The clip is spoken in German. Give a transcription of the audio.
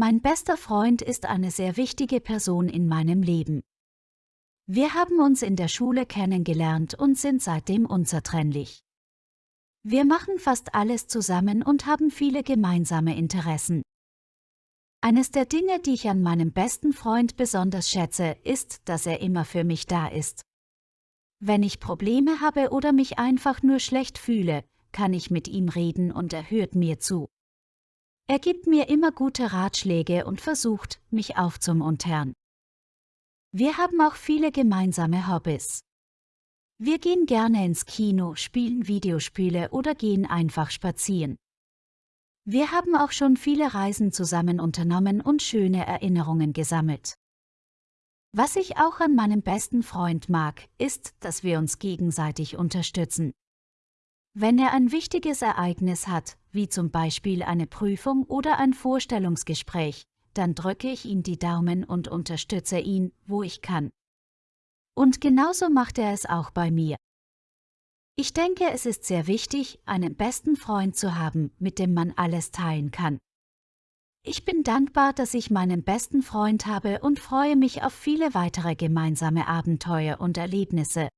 Mein bester Freund ist eine sehr wichtige Person in meinem Leben. Wir haben uns in der Schule kennengelernt und sind seitdem unzertrennlich. Wir machen fast alles zusammen und haben viele gemeinsame Interessen. Eines der Dinge, die ich an meinem besten Freund besonders schätze, ist, dass er immer für mich da ist. Wenn ich Probleme habe oder mich einfach nur schlecht fühle, kann ich mit ihm reden und er hört mir zu. Er gibt mir immer gute Ratschläge und versucht, mich aufzumuntern. Wir haben auch viele gemeinsame Hobbys. Wir gehen gerne ins Kino, spielen Videospiele oder gehen einfach spazieren. Wir haben auch schon viele Reisen zusammen unternommen und schöne Erinnerungen gesammelt. Was ich auch an meinem besten Freund mag, ist, dass wir uns gegenseitig unterstützen. Wenn er ein wichtiges Ereignis hat, wie zum Beispiel eine Prüfung oder ein Vorstellungsgespräch, dann drücke ich ihm die Daumen und unterstütze ihn, wo ich kann. Und genauso macht er es auch bei mir. Ich denke, es ist sehr wichtig, einen besten Freund zu haben, mit dem man alles teilen kann. Ich bin dankbar, dass ich meinen besten Freund habe und freue mich auf viele weitere gemeinsame Abenteuer und Erlebnisse,